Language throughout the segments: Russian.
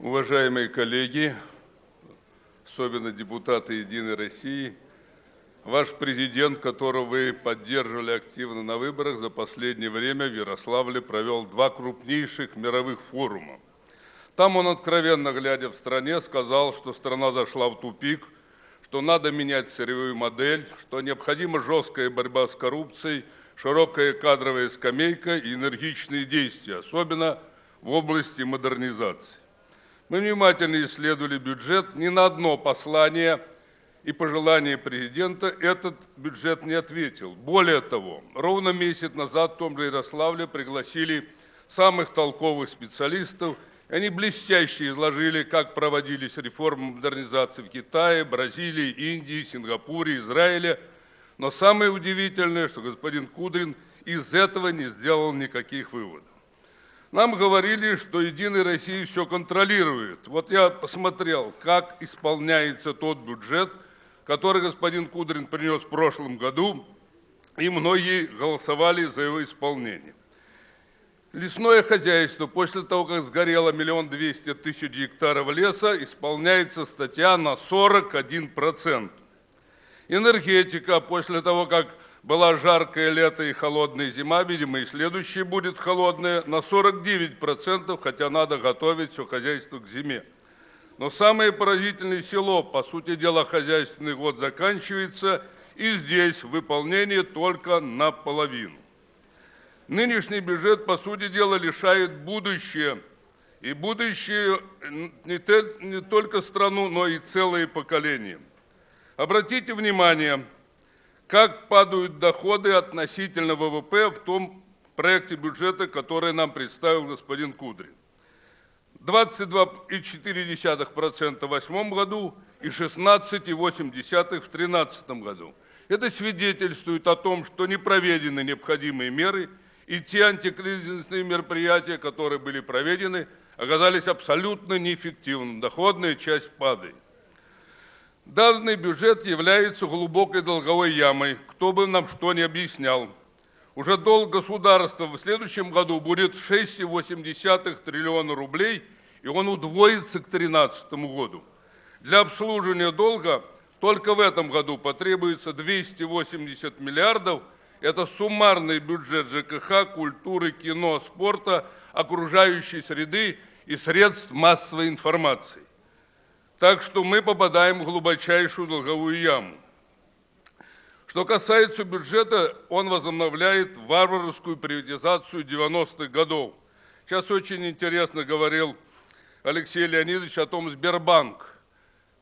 Уважаемые коллеги, особенно депутаты «Единой России», ваш президент, которого вы поддерживали активно на выборах, за последнее время в Ярославле провел два крупнейших мировых форума. Там он, откровенно глядя в стране, сказал, что страна зашла в тупик, что надо менять сырьевую модель, что необходима жесткая борьба с коррупцией, широкая кадровая скамейка и энергичные действия, особенно в области модернизации. Мы внимательно исследовали бюджет, ни на одно послание и пожелание президента этот бюджет не ответил. Более того, ровно месяц назад в том же Ярославле пригласили самых толковых специалистов, они блестяще изложили, как проводились реформы модернизации в Китае, Бразилии, Индии, Сингапуре, Израиле. Но самое удивительное, что господин Кудрин из этого не сделал никаких выводов. Нам говорили, что «Единая Россия» все контролирует. Вот я посмотрел, как исполняется тот бюджет, который господин Кудрин принес в прошлом году, и многие голосовали за его исполнение. Лесное хозяйство после того, как сгорело миллион двести тысяч гектаров леса, исполняется статья на 41%. Энергетика после того, как была жаркое лето и холодная зима, видимо, и следующая будет холодная, на 49%, хотя надо готовить все хозяйство к зиме. Но самое поразительное село, по сути дела, хозяйственный год заканчивается, и здесь выполнение только наполовину. Нынешний бюджет, по сути дела, лишает будущее, и будущее не, не только страну, но и целые поколения. Обратите внимание, как падают доходы относительно ВВП в том проекте бюджета, который нам представил господин Кудрин. 22,4% в 2008 году и 16,8% в 2013 году. Это свидетельствует о том, что не проведены необходимые меры, и те антикризисные мероприятия, которые были проведены, оказались абсолютно неэффективными. Доходная часть падает. Данный бюджет является глубокой долговой ямой, кто бы нам что ни объяснял. Уже долг государства в следующем году будет 6,8 триллиона рублей, и он удвоится к 2013 году. Для обслуживания долга только в этом году потребуется 280 миллиардов. Это суммарный бюджет ЖКХ, культуры, кино, спорта, окружающей среды и средств массовой информации. Так что мы попадаем в глубочайшую долговую яму. Что касается бюджета, он возобновляет варварскую приватизацию 90-х годов. Сейчас очень интересно говорил Алексей Леонидович о том, Сбербанк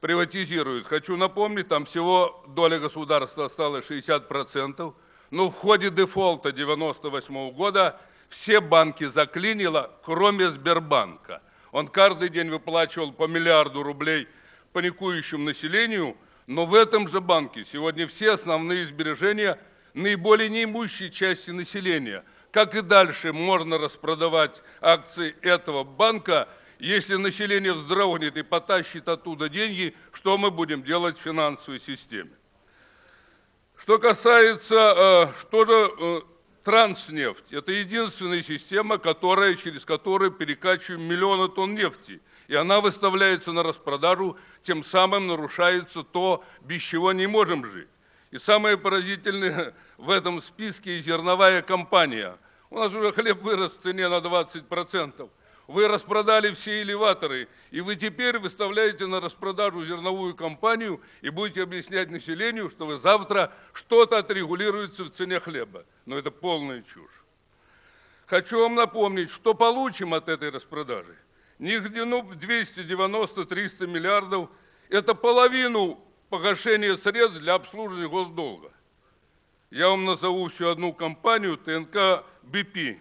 приватизирует. Хочу напомнить, там всего доля государства осталась 60%, но в ходе дефолта 98 -го года все банки заклинило, кроме Сбербанка – он каждый день выплачивал по миллиарду рублей паникующему населению, но в этом же банке сегодня все основные сбережения наиболее неимущей части населения. Как и дальше можно распродавать акции этого банка, если население вздрогнет и потащит оттуда деньги, что мы будем делать в финансовой системе? Что касается, э, что же э, Транснефть – это единственная система, которая, через которую перекачиваем миллионы тонн нефти. И она выставляется на распродажу, тем самым нарушается то, без чего не можем жить. И самое поразительное в этом списке – зерновая компания. У нас уже хлеб вырос в цене на 20%. Вы распродали все элеваторы, и вы теперь выставляете на распродажу зерновую компанию и будете объяснять населению, что вы завтра что-то отрегулируется в цене хлеба. Но это полная чушь. Хочу вам напомнить, что получим от этой распродажи. Нигде, ну, 290-300 миллиардов – это половину погашения средств для обслуживания госдолга. Я вам назову всю одну компанию, ТНК БП,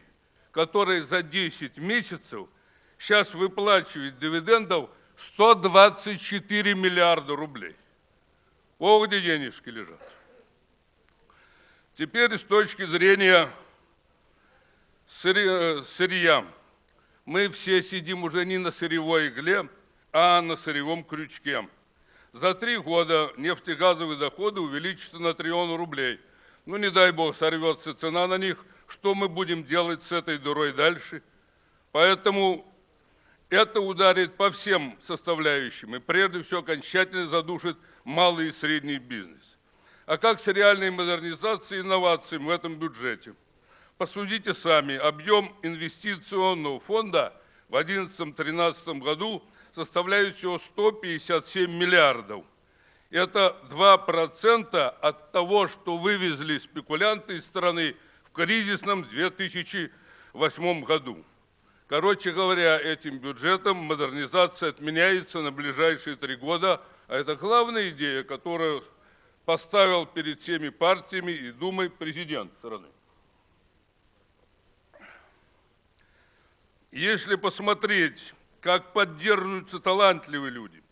которая за 10 месяцев – сейчас выплачивает дивидендов 124 миллиарда рублей. О, где денежки лежат. Теперь с точки зрения сырья. Мы все сидим уже не на сырьевой игле, а на сырьевом крючке. За три года нефтегазовые доходы увеличатся на триллион рублей. Ну, не дай бог, сорвется цена на них. Что мы будем делать с этой дурой дальше? Поэтому Это ударит по всем составляющим и прежде всего окончательно задушит малый и средний бизнес. А как с реальной модернизацией и инновациями в этом бюджете? Посудите сами, объем инвестиционного фонда в 2011-2013 году составляет всего 157 миллиардов. Это 2% от того, что вывезли спекулянты из страны в кризисном 2008 году. Короче говоря, этим бюджетом модернизация отменяется на ближайшие три года, а это главная идея, которую поставил перед всеми партиями и Думой президент страны. Если посмотреть, как поддерживаются талантливые люди,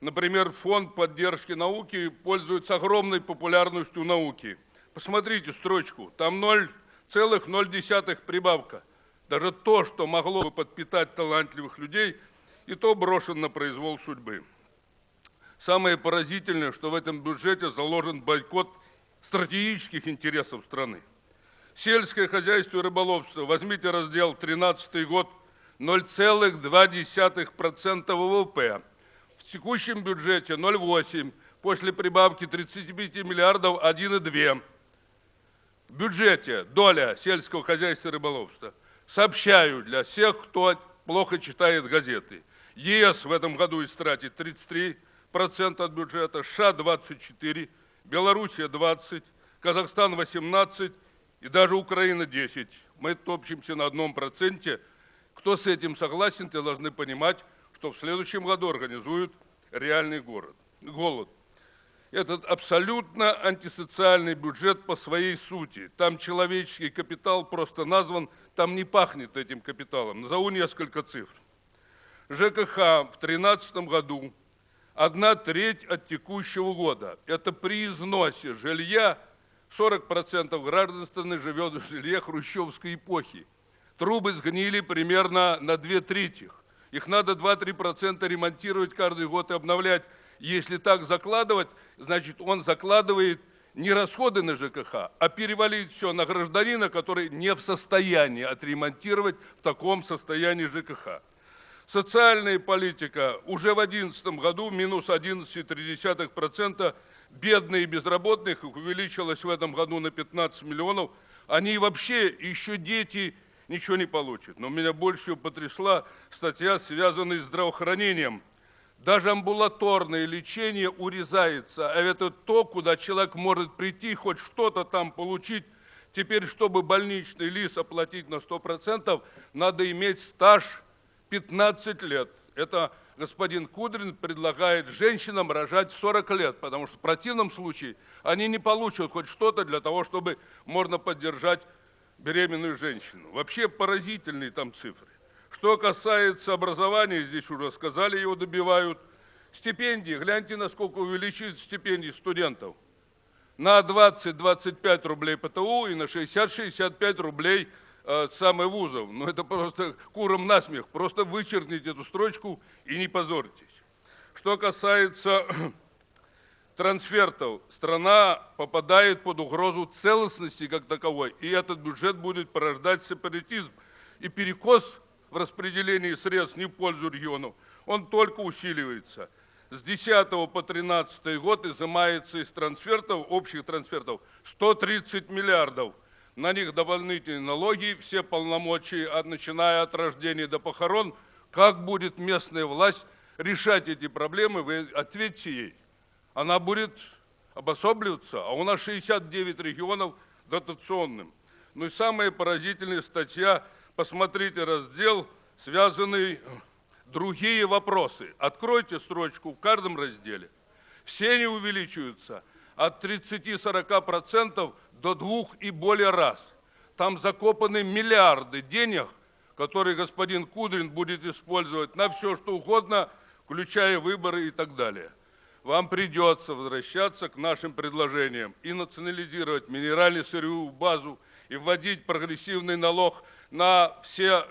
например, фонд поддержки науки пользуется огромной популярностью науки. Посмотрите строчку, там 0,0 прибавка. Даже то, что могло бы подпитать талантливых людей, и то брошен на произвол судьбы. Самое поразительное, что в этом бюджете заложен бойкот стратегических интересов страны. Сельское хозяйство и рыболовство. Возьмите раздел 13 год, 0,2% ВВП. В текущем бюджете 0,8, после прибавки 35 миллиардов 1,2. В бюджете доля сельского хозяйства и рыболовства – Сообщаю для всех, кто плохо читает газеты. ЕС в этом году истратит 33% от бюджета, США 24%, Белоруссия 20%, Казахстан 18% и даже Украина 10%. Мы топчемся на одном проценте. Кто с этим согласен, те должны понимать, что в следующем году организуют реальный город, голод. Этот абсолютно антисоциальный бюджет по своей сути. Там человеческий капитал просто назван там не пахнет этим капиталом. Назову несколько цифр. ЖКХ в 2013 году одна треть от текущего года. Это при износе жилья 40% граждан страны живет в жилье хрущевской эпохи. Трубы сгнили примерно на две трети. Их надо 2-3% ремонтировать каждый год и обновлять. Если так закладывать, значит он закладывает не расходы на ЖКХ, а перевалить все на гражданина, который не в состоянии отремонтировать в таком состоянии ЖКХ. Социальная политика уже в 2011 году минус 11,3%, бедные и безработных увеличилась в этом году на 15 миллионов. Они вообще, еще дети, ничего не получат. Но меня больше потрясла статья, связанная с здравоохранением – даже амбулаторное лечение урезается, а это то, куда человек может прийти, хоть что-то там получить. Теперь, чтобы больничный лист оплатить на 100%, надо иметь стаж 15 лет. Это господин Кудрин предлагает женщинам рожать 40 лет, потому что в противном случае они не получат хоть что-то для того, чтобы можно поддержать беременную женщину. Вообще поразительные там цифры. Что касается образования, здесь уже сказали, его добивают. Стипендии, гляньте, насколько увеличивают стипендии студентов. На 20-25 рублей ПТУ и на 60-65 рублей э, самых вузов. Ну это просто куром насмех. Просто вычеркните эту строчку и не позорьтесь. Что касается трансфертов, страна попадает под угрозу целостности как таковой, и этот бюджет будет порождать сепаратизм и перекос в распределении средств не в пользу регионов, он только усиливается. С 10 по 13 год изымается из трансфертов, общих трансфертов, 130 миллиардов. На них дополнительные налоги, все полномочия, начиная от рождения до похорон. Как будет местная власть решать эти проблемы, вы ответьте ей. Она будет обособливаться, а у нас 69 регионов дотационным. Ну и самая поразительная статья – посмотрите раздел, связанный другие вопросы. Откройте строчку в каждом разделе. Все они увеличиваются от 30-40% до двух и более раз. Там закопаны миллиарды денег, которые господин Кудрин будет использовать на все, что угодно, включая выборы и так далее. Вам придется возвращаться к нашим предложениям и национализировать минеральную сырьевую базу, и вводить прогрессивный налог на все,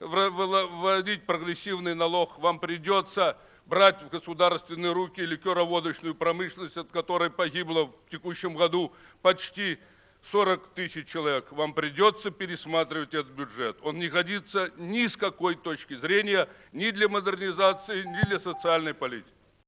вводить прогрессивный налог, вам придется брать в государственные руки ликероводочную промышленность, от которой погибло в текущем году почти 40 тысяч человек, вам придется пересматривать этот бюджет. Он не годится ни с какой точки зрения, ни для модернизации, ни для социальной политики.